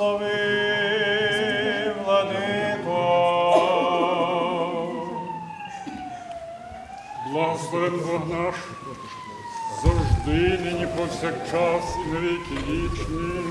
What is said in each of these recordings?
Благослови, владико. Благословен Бог завжди, нині повсякчас і на віки вічні.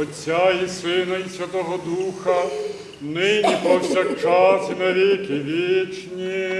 Отця і Сина, і Святого Духа, нині повсякчас і на віки вічні.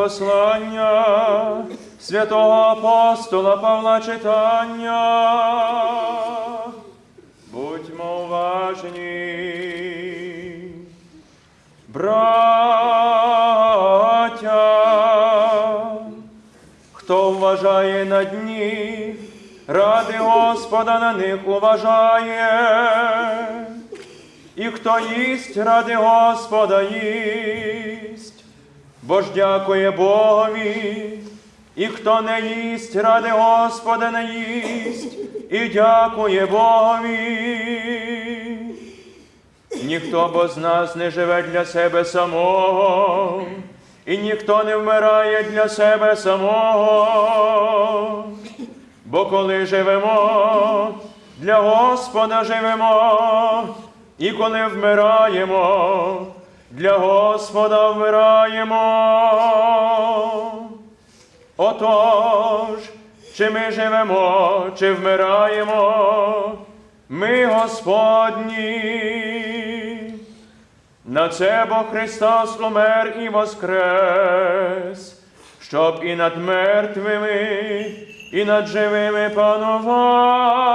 Послання святого апостола Павла читання. Будьмо уважні. Браття, хто вважає на дні, ради Господа на них уважає, і хто їсть ради Господа їсть, бо ж дякує Богові, і хто не їсть ради Господа не їсть, і дякує Богові. Ніхто бо з нас не живе для себе самого, і ніхто не вмирає для себе самого. Бо коли живемо, для Господа живемо, і коли вмираємо, для Господа вмираємо. Отож, чи ми живемо, чи вмираємо, ми Господні. На це Бог Христос умер і воскрес, щоб і над мертвими, і над живими панувати.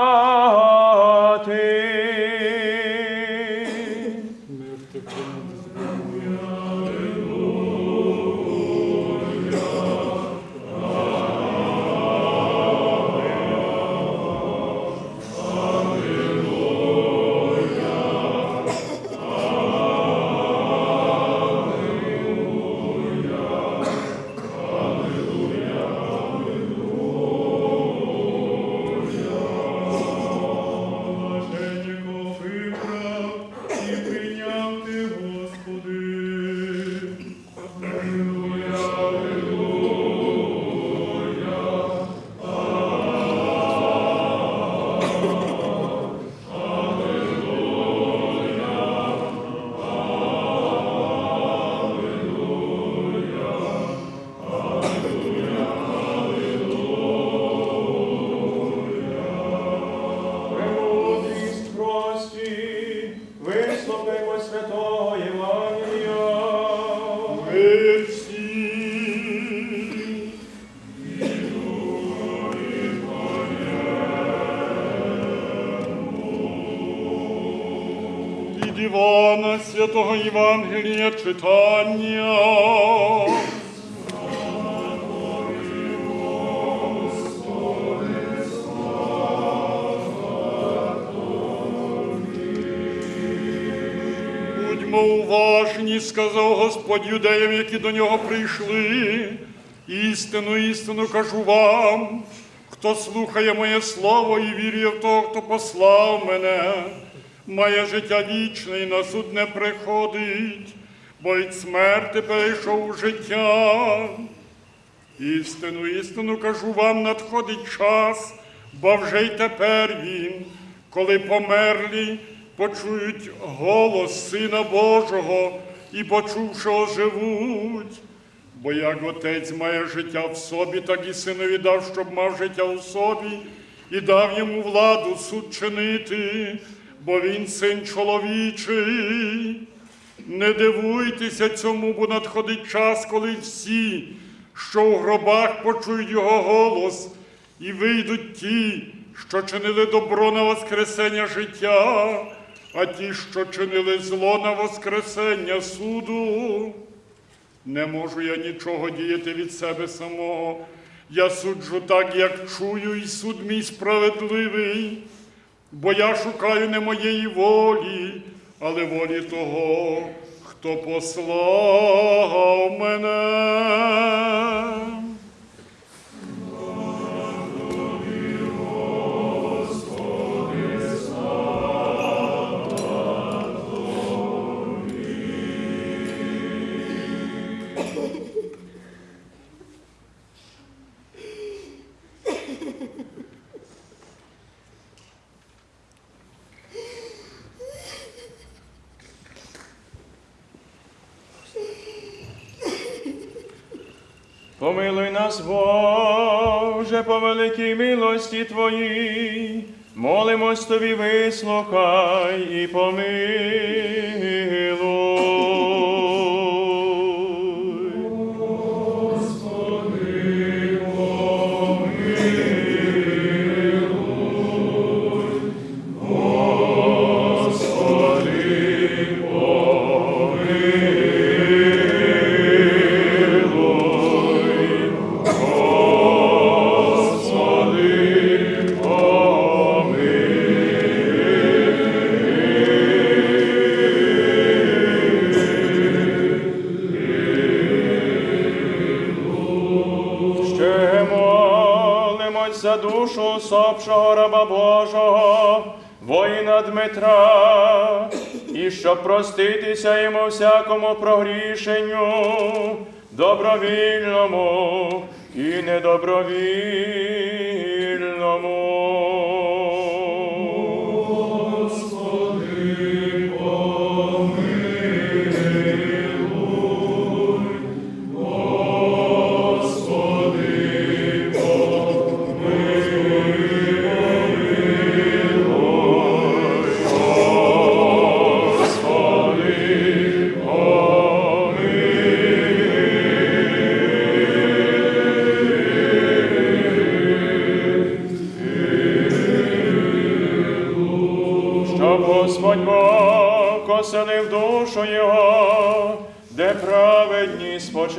Євангелія читання. Будьмо уважні, сказав Господь юдеям, які до нього прийшли. Істину, істину кажу вам, хто слухає моє слово і вірує в того, хто послав мене, має життя вічне і на суд не приходить, бо від смерти перейшов у життя. Істину, істину кажу вам, надходить час, бо вже й тепер він, коли померлі, почують голос Сина Божого і, почувши, оживуть. Бо як отець має життя в собі, так і синові дав, щоб мав життя у собі, і дав йому владу суд чинити, бо він син чоловічий. Не дивуйтеся цьому, бо надходить час, коли всі, що в гробах почують його голос, і вийдуть ті, що чинили добро на воскресення життя, а ті, що чинили зло на воскресення суду. Не можу я нічого діяти від себе самого. Я суджу так, як чую, і суд мій справедливий, бо я шукаю не моєї волі, але волі того, хто послав мене. Милості Твоїй, молимось Тобі, вислухай і помилуй. Раба Божого, воїна Дмитра, і щоб проститися йому всякому прогрішенню, добровільному і недобровільному.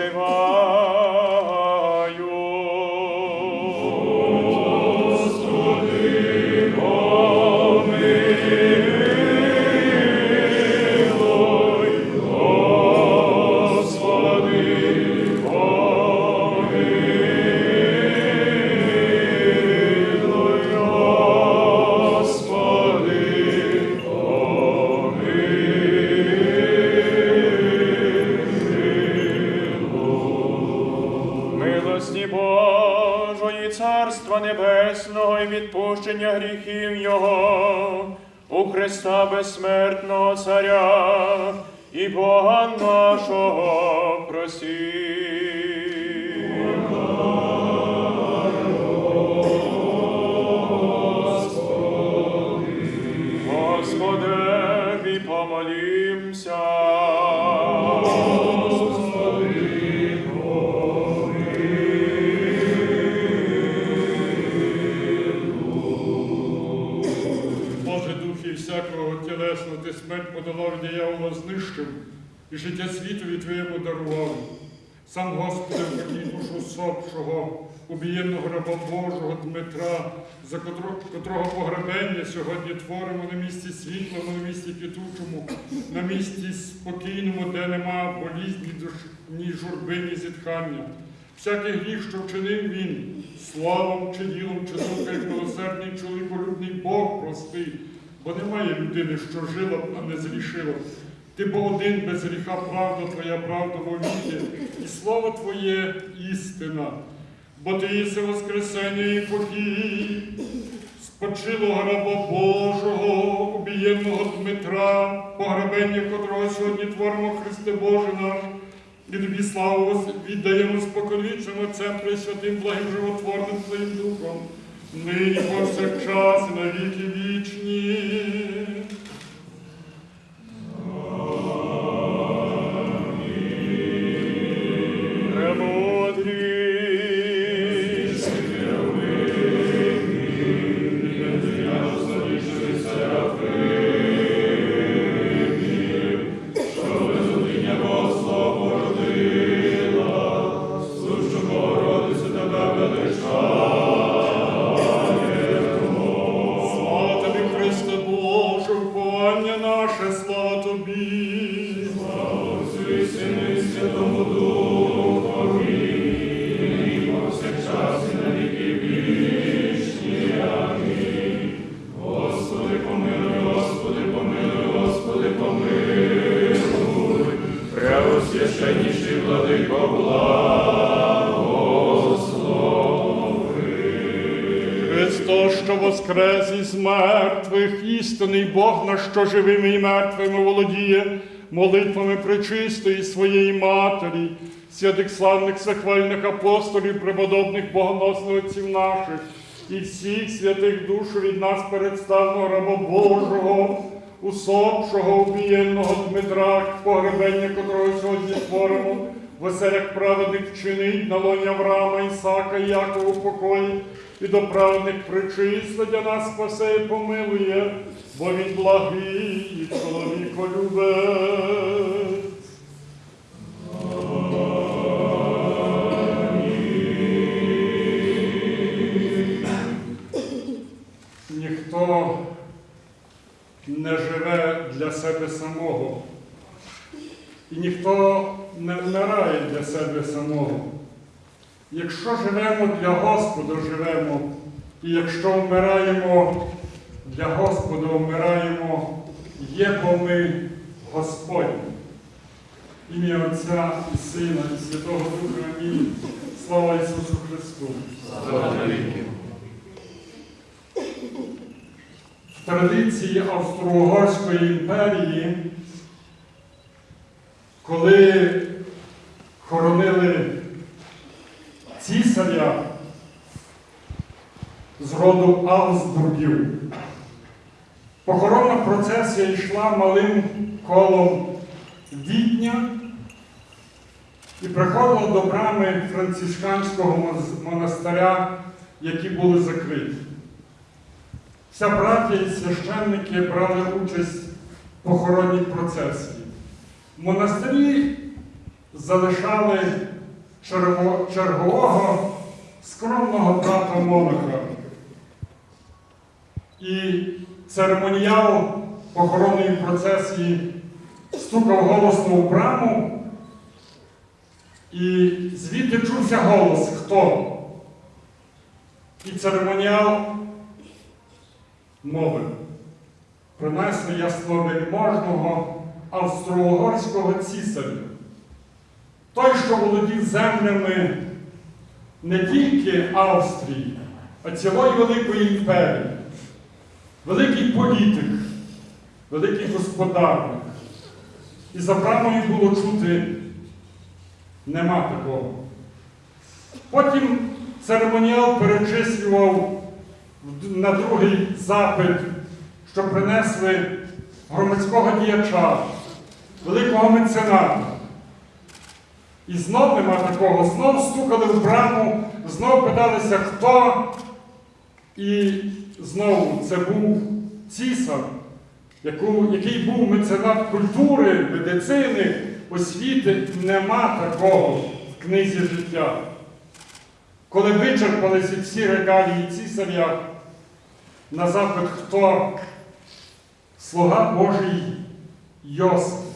Eva. Безсмертного Царя і Бога нашого диявола і життя світові Твоєму дарував. Сам Господи, верній душу сопшого, убієнного раба Божого Дмитра, за котрого, погребення сьогодні творимо на місці світлому, на місці квітучому, на місці спокійному, де нема болізні, ні журби, ні зітхання. Всякий гріх, що вчинив він, словом чи ділом, чи як милосердний чоловіколюбний Бог простий, бо немає людини, що жила а не зрішила. Ти бо один без гріха, правда твоя, правда вовіки, і слово Твоє істина. Бо ти єси воскресення і покій, спочилого раба Божого, убієнного Дмитра, погребення котрого сьогодні творимо Христе Боже наш, і тобі славу віддаємо споконвічним Отцем Пресвятим, благим животворним Твоїм Духом, нині повсякчас і на віки вічні. Бог, на що живими і мертвими володіє, молитвами пречистої своєї Матері, святих славних захвальних апостолів, преподобних богоносних отців наших, і всіх святих душ від нас представного раба Божого, усопшого, убієнного Дмитра, погребення котрого сьогодні творимо, в оселях праведних вчинить на лоні Авраама, Ісака, Якова покої, і до праведних причисленя нас спасе і помилує, бо він благий і чоловіколюбець. Ніхто не живе для себе самого. І ніхто не вмирає для себе самого. Якщо живемо для Господа, живемо, І якщо вмираємо для Господа, вмираємо, є бо ми Господні. Ім'я Отця і Сина, і Святого Духа. Амінь. Слава Ісусу Христу! Слава. В традиції Австро-Угорської імперії, коли хоронили цісаря з роду Авсбургів, похоронна процесія йшла малим колом Відня і приходила до брами францисканського монастиря, які були закриті. Вся браття і священники брали участь в похоронній процесії. В монастирі залишали чергового скромного брата монаха. І церемоніал похоронної процесії стукав голосно у браму, і звідти чувся голос хто? І церемоніал мовив. Принесли ясновельможного австро-угорського цісаря. Той, що володів землями не тільки Австрії, а цілої Великої імперії. Великий політик, великий господарник. І за брамою було чути нема такого. Потім церемоніал перечислював на другий запит, що принесли громадського діяча, великого мецената. І знов нема такого, знов стукали в браму, знов питалися, хто. І знову це був цісар, який був меценат культури, медицини, освіти. Нема такого в книзі життя. Коли вичерпалися всі регалії цісаря, на запит хто? Слуга Божий Йосиф.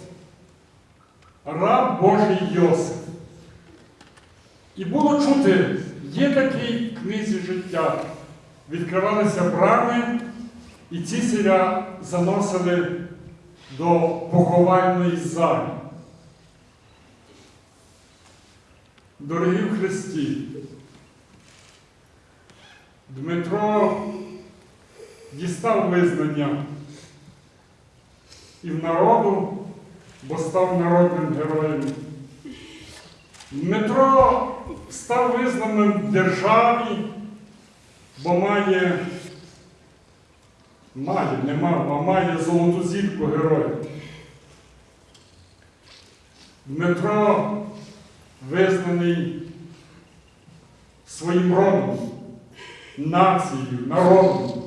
Раб Божий Йосиф. І було чути, є такий в книзі життя. Відкривалися брами, і цісаря заносили до поховальної залі. Дорогі в Христі, Дмитро дістав визнання і в народу, бо став народним героєм. Дмитро став визнаним в державі, бо має, має, не мав, а має золоту зірку героя. Дмитро визнаний своїм родом, нацією, народом.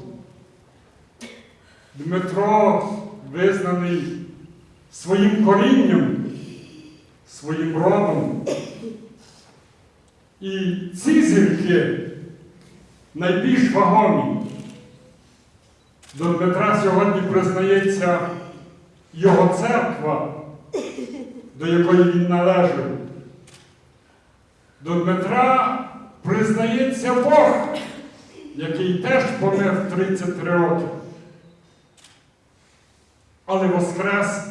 Дмитро визнаний своїм корінням, своїм родом. І ці зірки найбільш вагомі. До Дмитра сьогодні признається його церква, до якої він належав. До Дмитра признається Бог, який теж помер в 33 роки. Але воскрес,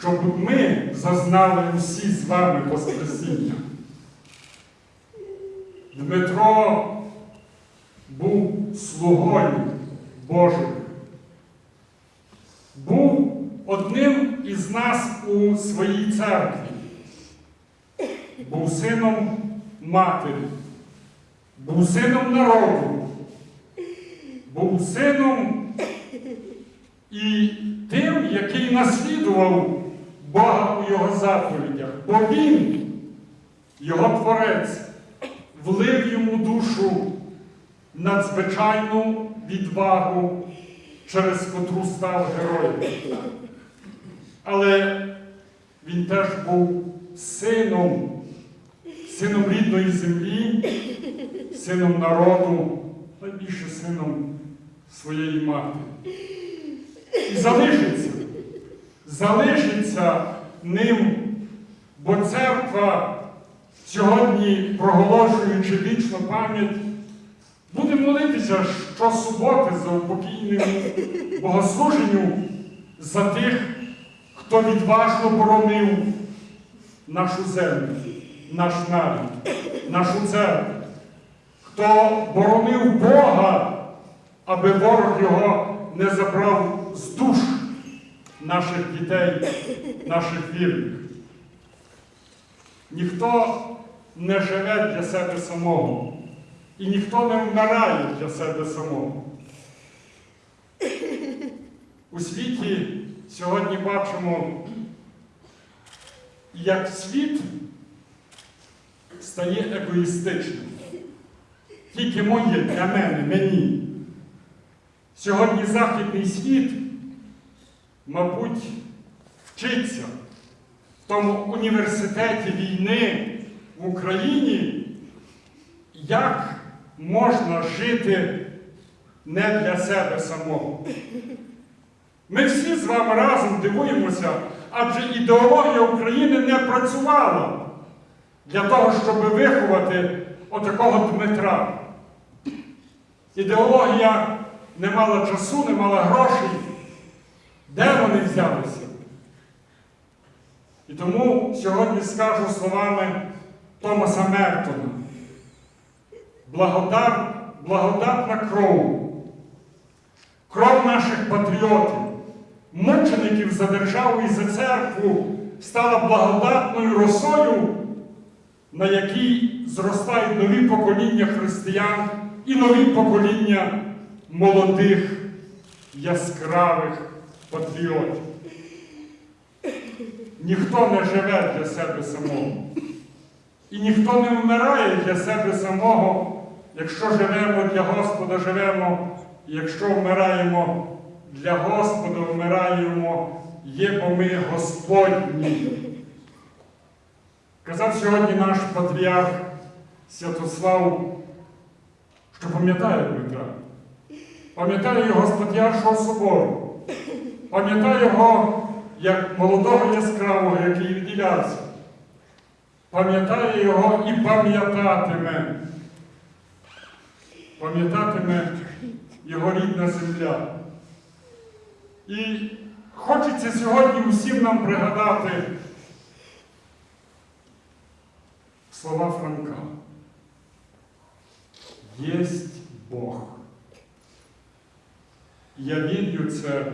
щоб ми зазнали усі з вами Воскресіння. Дмитро був слугою Божим. Був одним із нас у своїй церкві. Був сином матері, був сином народу, був сином і тим, який наслідував Бога у його заповідях, бо він, його творець, влив йому душу надзвичайну відвагу, через котру став героєм. Але він теж був сином, сином рідної землі, сином народу, найбільше сином своєї мати. І залишиться, залишиться ним, бо церква сьогодні, проголошуючи вічну пам'ять, Будемо молитися щосуботи за упокійним богослуженню за тих, хто відважно боронив нашу землю, наш народ, нашу церкву, хто боронив Бога, аби ворог його не забрав з душ наших дітей, наших вірних. Ніхто не живе для себе самого, і ніхто не вмирає для себе самого. У світі сьогодні бачимо, як світ стає егоїстичним. Тільки моє для мене, мені. Сьогодні Західний світ, мабуть, вчиться в тому університеті війни в Україні, як можна жити не для себе самого. Ми всі з вами разом дивуємося, адже ідеологія України не працювала для того, щоб виховати отакого Дмитра. Ідеологія не мала часу, не мала грошей. Де вони взялися? І тому сьогодні скажу словами Томаса Мертона. Благодат, благодатна кров, кров наших патріотів, мучеників за державу і за церкву стала благодатною росою, на якій зростають нові покоління християн і нові покоління молодих, яскравих патріотів. Ніхто не живе для себе самого. І ніхто не вмирає для себе самого, якщо живемо для Господа, живемо, якщо вмираємо для Господа, вмираємо, є бо ми Господні. Казав сьогодні наш патріарх Святослав, що пам'ятає Дмитра, пам'ятає його з Патріаршого собору, пам'ятає його як молодого яскравого, який відділявся. Пам'ятає його і пам'ятатиме. Пам'ятатиме його рідна земля. І хочеться сьогодні усім нам пригадати слова Франка. Єсть Бог. Я вірю це,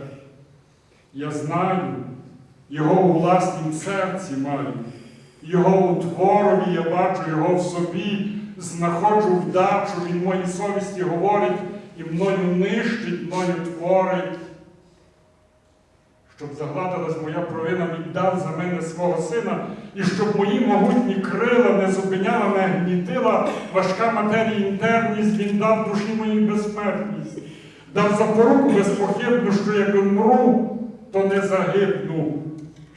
я знаю, його у власнім серці маю. Його у творові я бачу, його в собі, знаходжу вдачу, він моїй совісті говорить і мною нищить, мною творить. Щоб загладилась моя провина, віддав за мене свого сина, і щоб мої могутні крила не зупиняла, не гнітила важка матерія інтерність, він дав душі моїй безсмертність, дав запоруку безпохибну, що як умру, то не загибну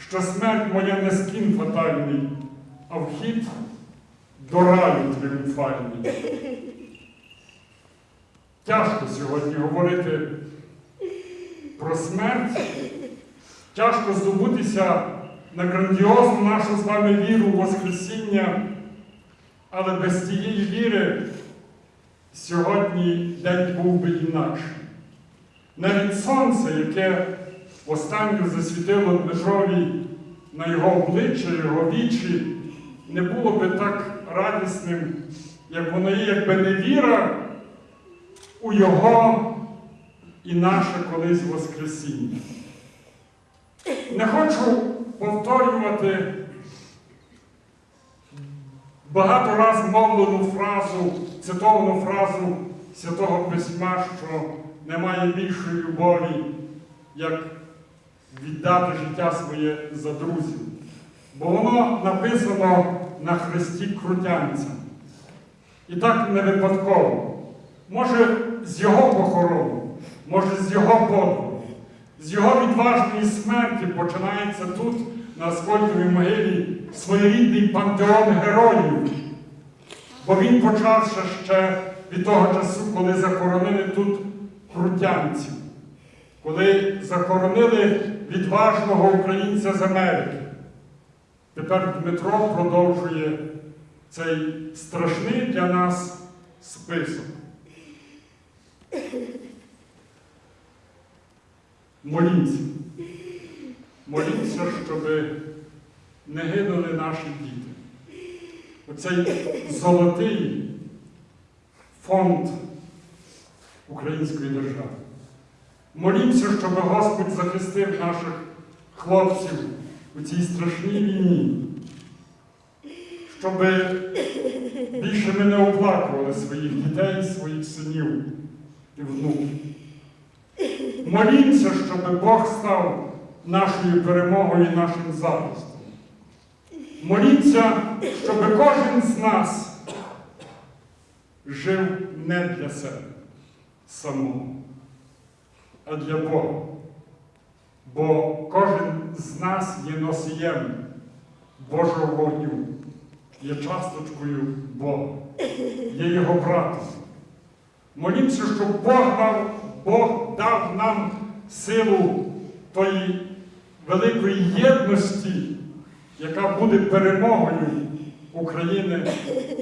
що смерть моя не скін фатальний, а вхід до раю тріумфальний. Тяжко сьогодні говорити про смерть, тяжко здобутися на грандіозну нашу з вами віру в Воскресіння, але без цієї віри сьогодні день був би інакший. Навіть сонце, яке останню засвітило Дмитрові на його обличчя, його вічі, не було би так радісним, як воно є, якби не віра у Його і наше колись Воскресіння. Не хочу повторювати багато раз мовлену фразу, цитовану фразу Святого Письма, що немає більшої любові, як віддати життя своє за друзів. Бо воно написано на хресті крутянця. І так не випадково. Може, з його похорону, може, з його подвигу, з його відважної смерті починається тут, на Аскольдовій могилі, своєрідний пантеон героїв. Бо він почався ще від того часу, коли захоронили тут крутянців коли захоронили відважного українця з Америки. Тепер Дмитро продовжує цей страшний для нас список. Молімся. Молімся, щоб не гинули наші діти. Оцей золотий фонд української держави. Молімося, щоб Господь захистив наших хлопців у цій страшній війні, щоб більше ми не оплакували своїх дітей, своїх синів і внуків. Молімося, щоб Бог став нашою перемогою і нашим захистом. Молімося, щоб кожен з нас жив не для себе самого, а для Бога. Бо кожен з нас є носієм Божого вогню, є часточкою Бога, є його братом. Молімося, щоб Бог дав, Бог дав нам силу тої великої єдності, яка буде перемогою України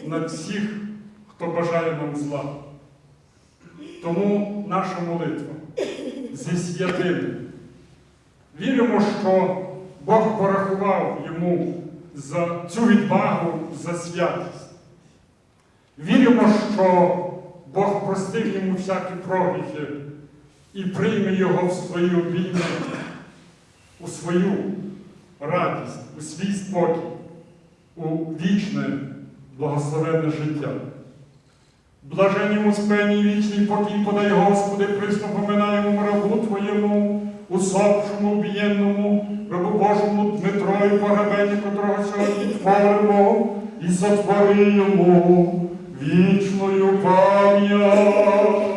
над всіх, хто бажає нам зла. Тому наша молитва зі святими. Віримо, що Бог порахував йому за цю відвагу, за святість. Віримо, що Бог простив йому всякі прогріхи і прийме його в свої обійми, у свою радість, у свій спокій, у вічне благословенне життя. Блаженному спені вічний покій подай, Господи, присно поминаємо рабу Твоєму, усопшому, убієнному, рабу Божому Дмитро і погребенні, котрого сьогодні творимо, і сотвори йому вічною пам'ять.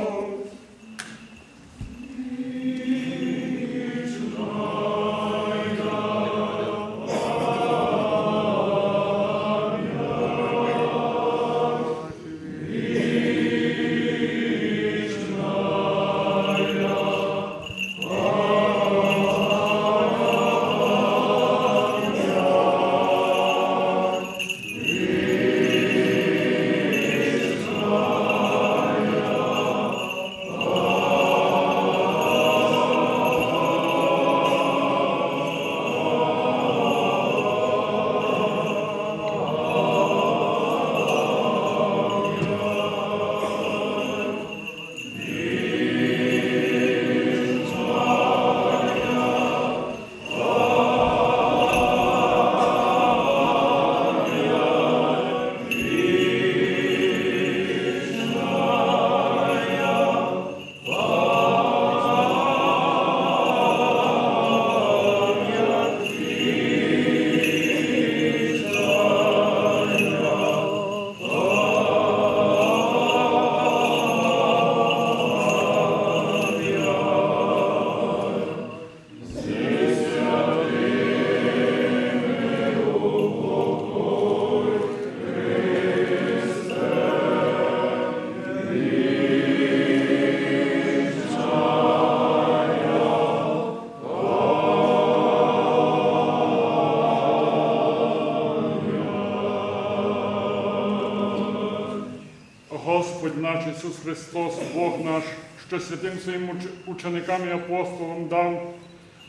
Ісус Христос, Бог наш, що святим своїм ученикам і апостолам дав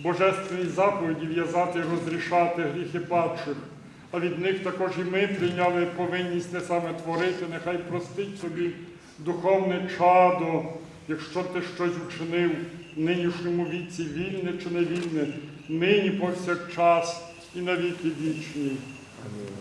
божественні заповіді в'язати і розрішати гріхи падших, а від них також і ми прийняли повинність не саме творити, нехай простить собі духовне чадо, якщо ти щось учинив в нинішньому віці, вільне чи невільне, нині повсякчас і на віки вічні. Ім'я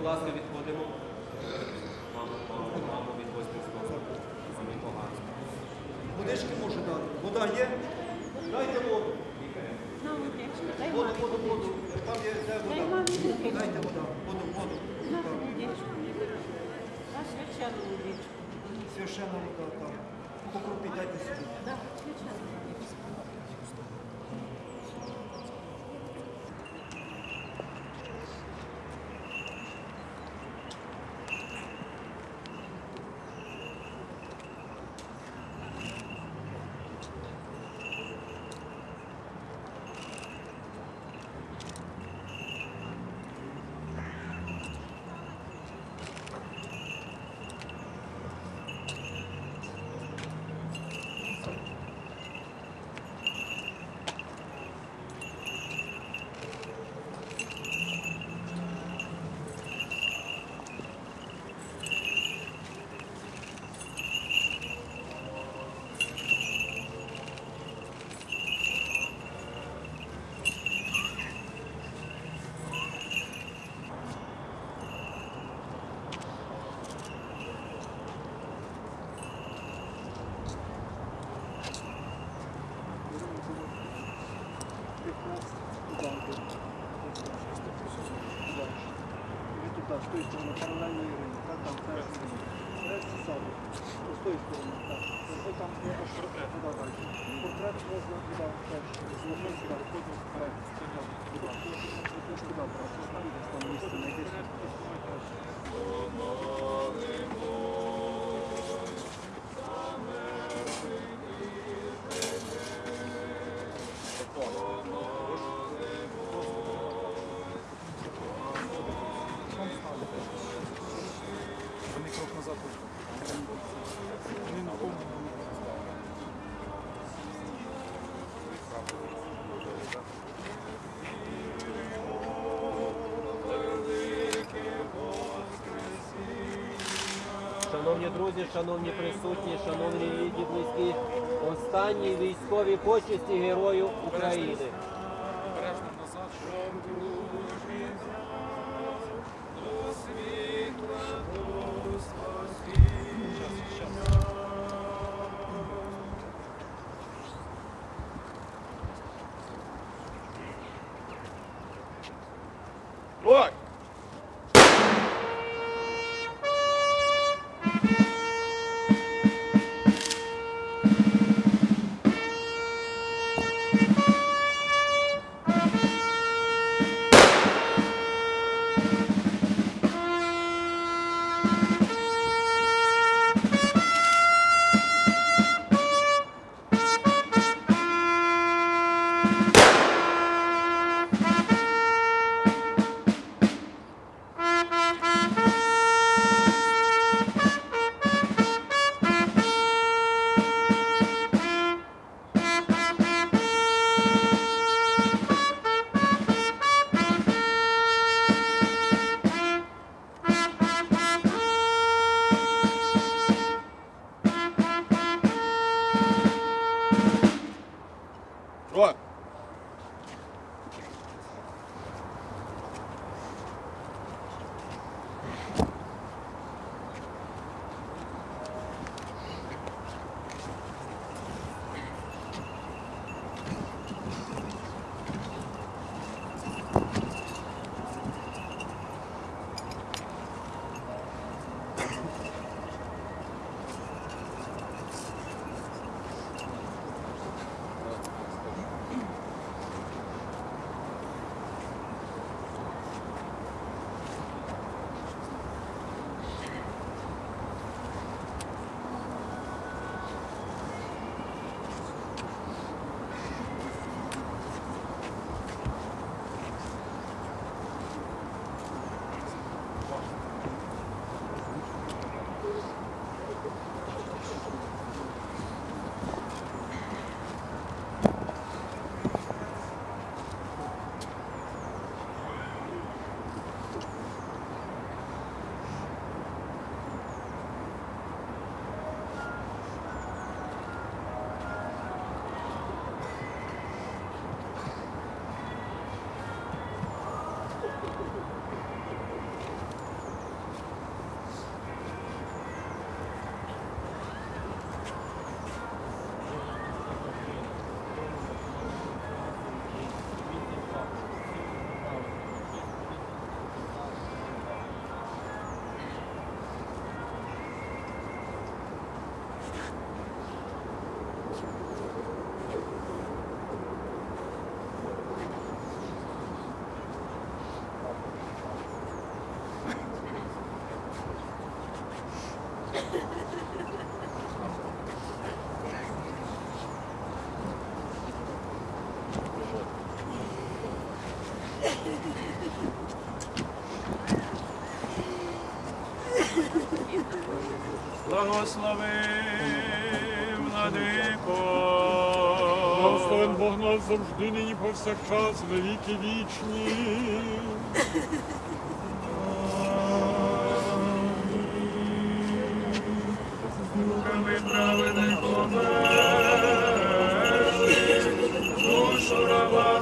будь ласка, з тої сторони, паралельно Так, там, так. Сторони, так. Ось там є аж. Туди далі. Портрет можна теж. Сюди. Виходимо вперед. Шановні друзі, шановні присутні, шановні рідні, близькі, останні військові почесті Герою України. Благослови, владико. Благословен Бог нас завжди, нині повсякчас, на віки вічні. Духами праведних померли, душу раба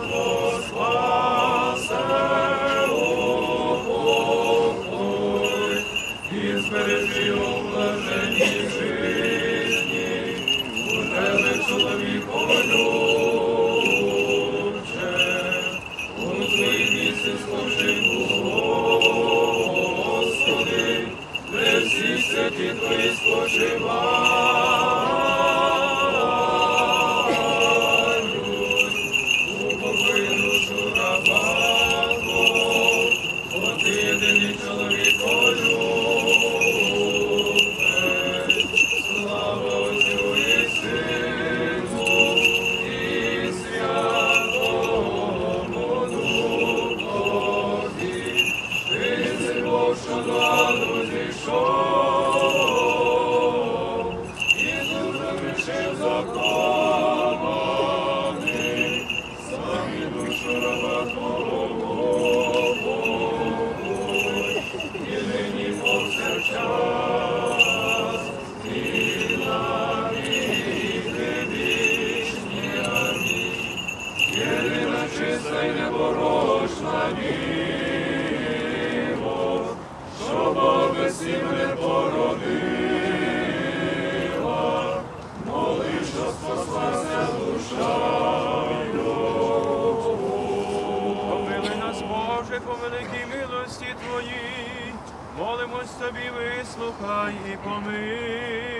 Тобі, вислухай і помилуй.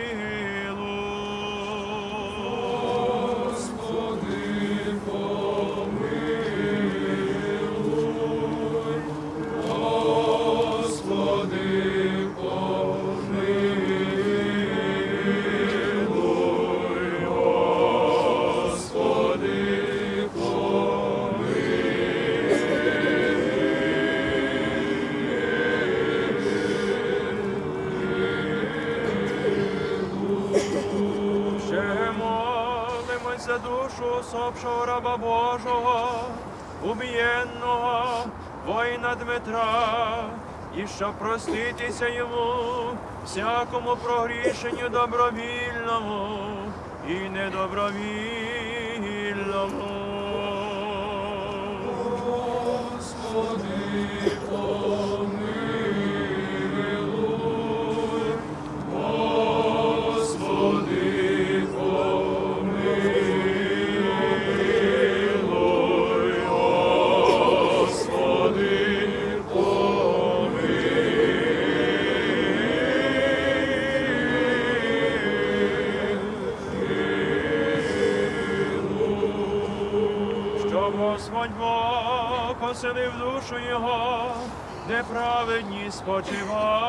Усопшого раба Божого, убієнного воїна Дмитра, і щоб проститися йому всякому прогрішенню добровільному і недобровільному. Поселив душу його, де праведні спочивають.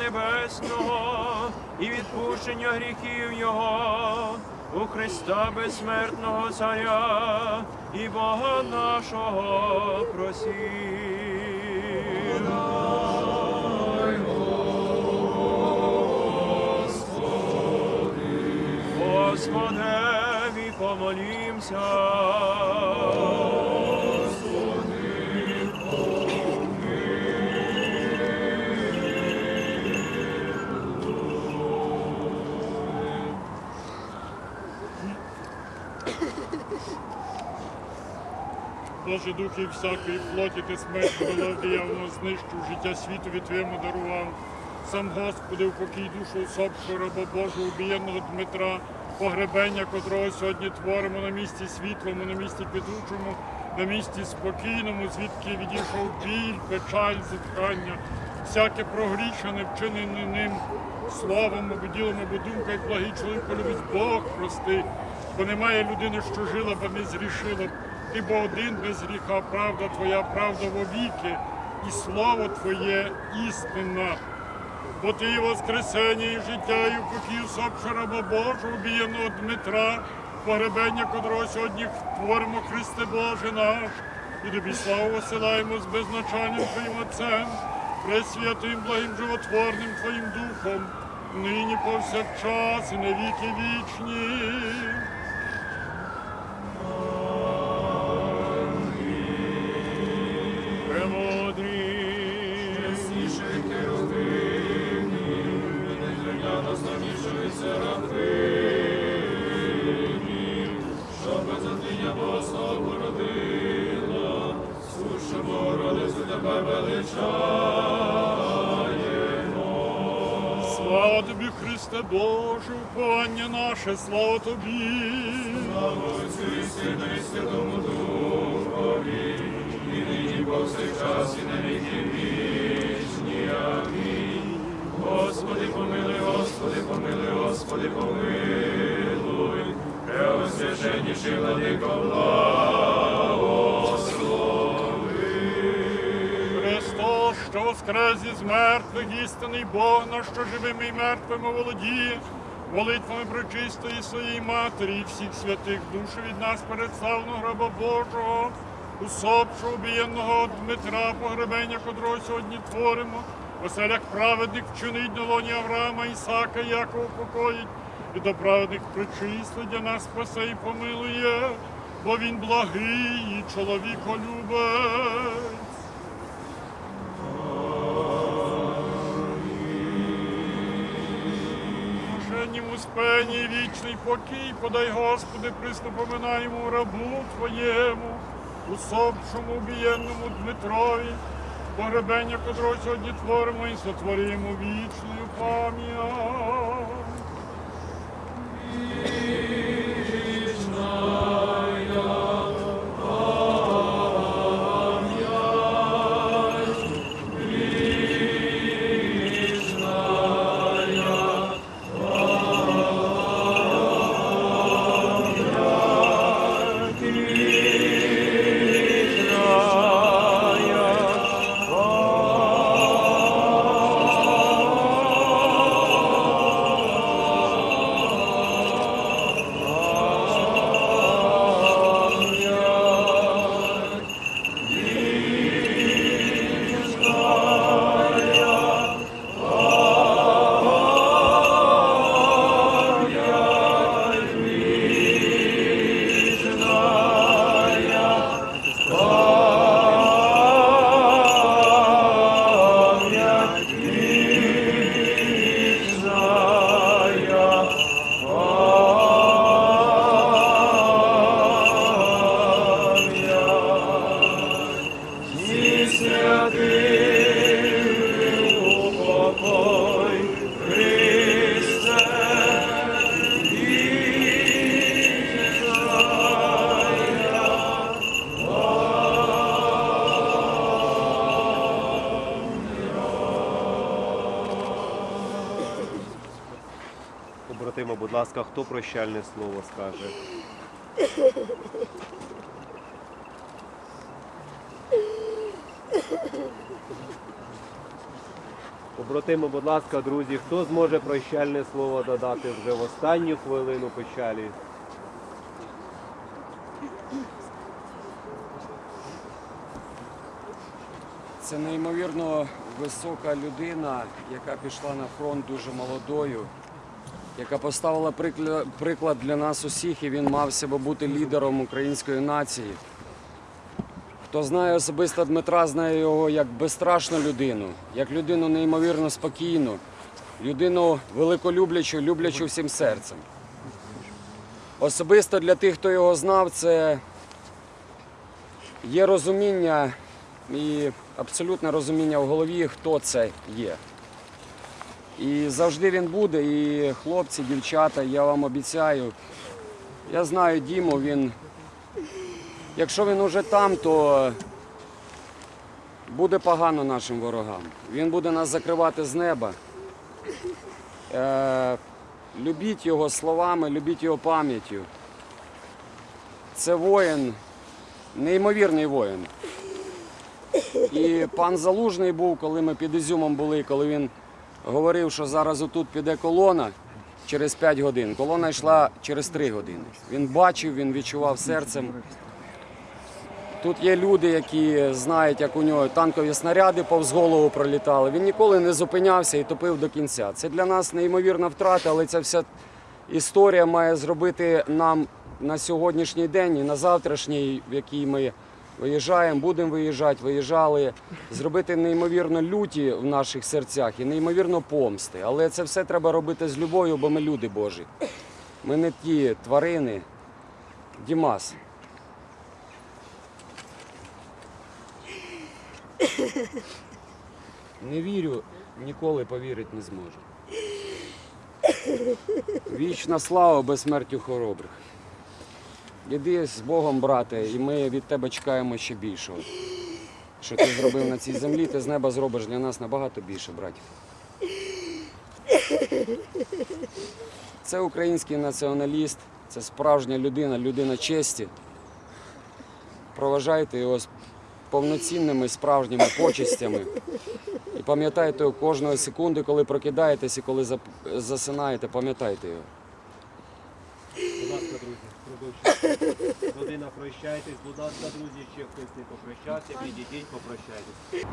Небесного і відпущення гріхів Його у Христа безсмертного Царя і Бога нашого просів. Господеві помолімся. Боже духи всякої плоті ти смерть було диявно знищив, життя світові твоєму дарував. Сам Господи, в покій душу усопшого раба Божого, убієнного Дмитра, погребення котрого сьогодні творимо на місці світлому, на місці квітучому, на місці спокійному, звідки відійшов біль, печаль, зітхання, всяке прогрішене, вчинене ним, словом, або ділом, або думкою, благий чоловік полюбить Бог прости. Бо немає людини, що жила, бо не зрішила. Ти бо один без гріха, правда твоя, правда вовіки, і слово Твоє істинна. Бо ти і воскресення, і життя, і упокій усопша раба Божого, убієного Дмитра, погребення котрого сьогодні творимо Христе Боже наш, і тобі славу посилаємо з безначальним Твоїм Отцем, пресвятим, благим животворним Твоїм Духом, нині повсякчас і на віки вічні. Наше, слава тобі. Слава Отцю і Сину і Святому Духові, і нині повсякчас і на віки вічні. Амінь. Господи, помилуй, Господи, помилуй, Господи, помилуй. Преосвященніший владико Христос, що воскрес із мертвих, істинний Бог наш, що живими і мертвими володіє, молитвами прочистої своєї матері і всіх святих душ від нас перед славного гроба Божого, усопшого убієнного Дмитра, погребення котрого сьогодні творимо, оселях праведних вчинить на лоні Авраама, Ісака, Якова покоїть, і до праведних причисли для нас спасе і помилує, бо він благий і чоловіколюбець. Блаженнім успенні і вічний покій, подай, Господи, приступоминаємо рабу Твоєму, усопшому убієнному Дмитрові, погребення котрого сьогодні творимо і сотворимо вічною пам'ять. Ласка, хто прощальне слово скаже? Побратимо, будь ласка, друзі, хто зможе прощальне слово додати вже в останню хвилину печалі? Це неймовірно висока людина, яка пішла на фронт дуже молодою, яка поставила приклад для нас усіх, і він мав себе бути лідером української нації. Хто знає особисто Дмитра, знає його як безстрашну людину, як людину неймовірно спокійну, людину великолюблячу, люблячу всім серцем. Особисто для тих, хто його знав, це є розуміння і абсолютне розуміння в голові, хто це є. І завжди він буде. І хлопці, дівчата, я вам обіцяю. Я знаю Діму, він. Якщо він уже там, то буде погано нашим ворогам. Він буде нас закривати з неба. Е, любіть його словами, любіть його пам'яттю. Це воїн, неймовірний воїн. І пан Залужний був, коли ми під Ізюмом були, коли він говорив, що зараз отут піде колона через 5 годин. Колона йшла через 3 години. Він бачив, він відчував серцем. Тут є люди, які знають, як у нього танкові снаряди повз голову пролітали. Він ніколи не зупинявся і топив до кінця. Це для нас неймовірна втрата, але ця вся історія має зробити нам на сьогоднішній день і на завтрашній, в який ми виїжджаємо, будемо виїжджати, виїжджали, зробити неймовірно люті в наших серцях і неймовірно помсти. Але це все треба робити з любов'ю, бо ми люди Божі. Ми не ті тварини. Дімас. Не вірю, ніколи повірити не зможу. Вічна слава безсмертю хоробрих. Іди з Богом, брате, і ми від тебе чекаємо ще більшого. Що ти зробив на цій землі, ти з неба зробиш для нас набагато більше, братів. Це український націоналіст, це справжня людина, людина честі. Проважайте його з повноцінними справжніми почестями. І пам'ятайте кожної секунди, коли прокидаєтесь і коли засинаєте, пам'ятайте його. Ласка, друзі, прощайтесь, будь ласка, друзі, ще хтось не попрощався, підійдіть, попрощайтесь.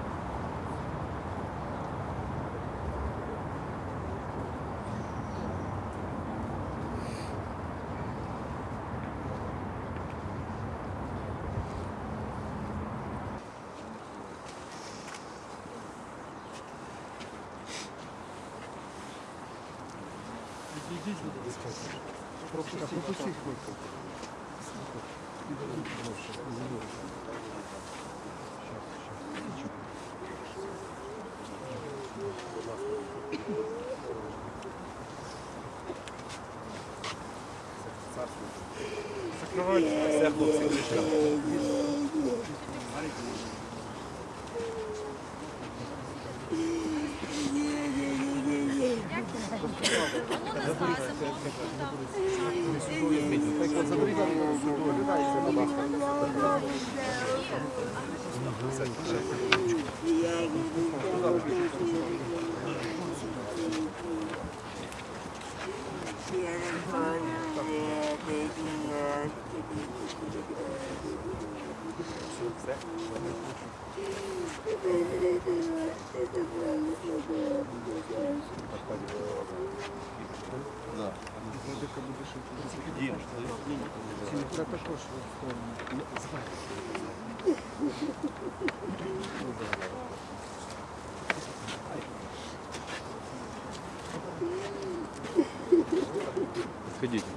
certo? Все, хлопці, кришка. Ходіть. ось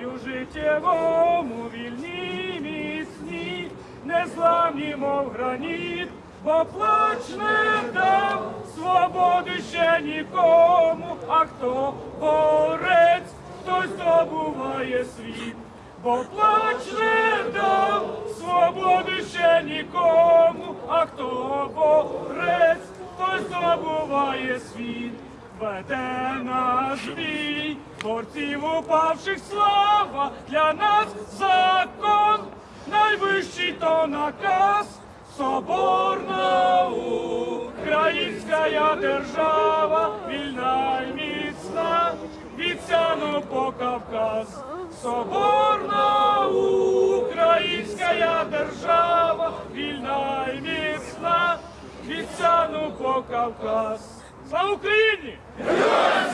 бою життєвому, вільні міцні, незламні, мов граніт, бо плач не дав свободи ще нікому, а хто борець, той здобуває світ, бо плач не дав свободи ще нікому, а хто борець, той здобуває світ. Веде наш бій, борців упавших слава, для нас закон, найвищий то наказ, соборна українська держава, вільна й міцна, від по Кавказ. Соборна українська держава, вільна й міцна, від по Кавказ. Слава Україні!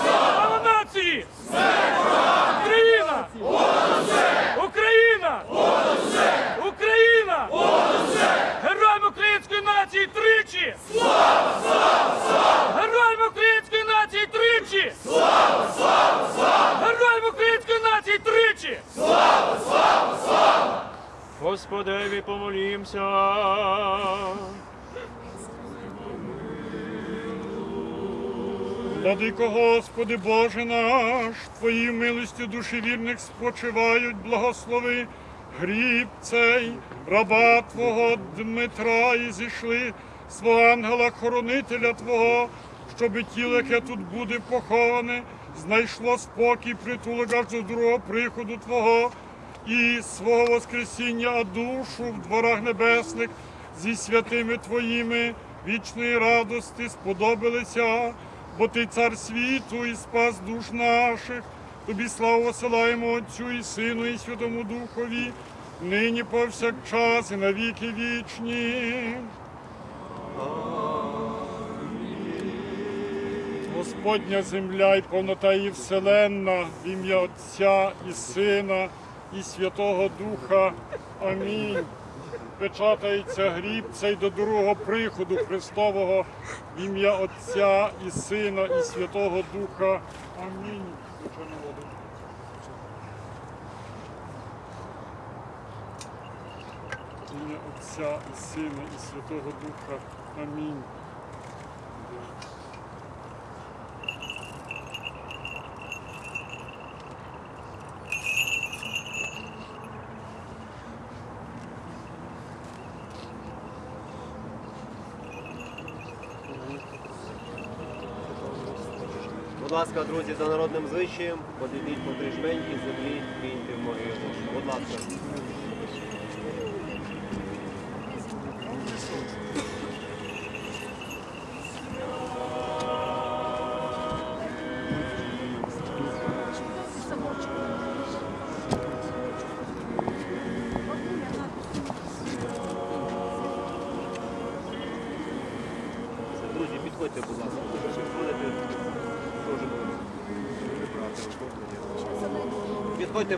Слава нації! Україна! Україна! Україна! Героям української нації тричі! Слава! Слава! Слава! Героям української нації тричі! Слава! Слава! Слава! Героям української нації тричі! Господеві помолімся. Владико Господи Боже наш, Твої милості душі вірних спочивають, благослови гріб цей, раба Твого Дмитра, і зійшли свого ангела-хоронителя Твого, щоби тіло, яке тут буде поховане, знайшло спокій, притулок аж до другого приходу Твого і свого Воскресіння, а душу в дворах небесних зі святими Твоїми вічної радости сподобалися, бо Ти цар світу і спас душ наших. Тобі славу посилаємо Отцю і Сину, і Святому Духові, нині повсякчас і навіки вічні. Господня земля і повнота її вселенна, в ім'я Отця і Сина, і Святого Духа. Амінь. Печатається гріб цей до другого приходу Христового в ім'я Отця і Сина, і Святого Духа. Амінь. В ім'я Отця і Сина, і Святого Духа. Амінь. Будь ласка, друзі, за народним звичаєм, подивіть по три жменьки землі, киньте в могилу. Будь ласка.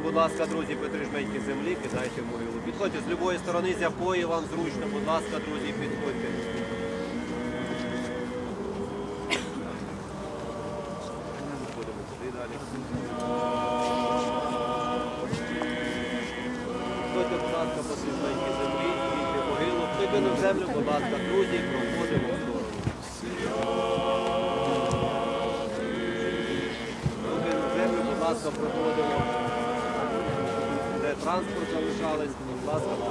Будь ласка, друзі, по три жменьки землі, кидайте в могилу. Підходьте з любої сторони, з якої вам зручно, будь ласка, друзі, підходьте. Ходимо туди далі. Підходьте, будь ласка, по три жменьки землі, кидайте могилу. Хто кинув землю, будь ласка, друзі, транспорт залишались, будь ласка, будь ласка.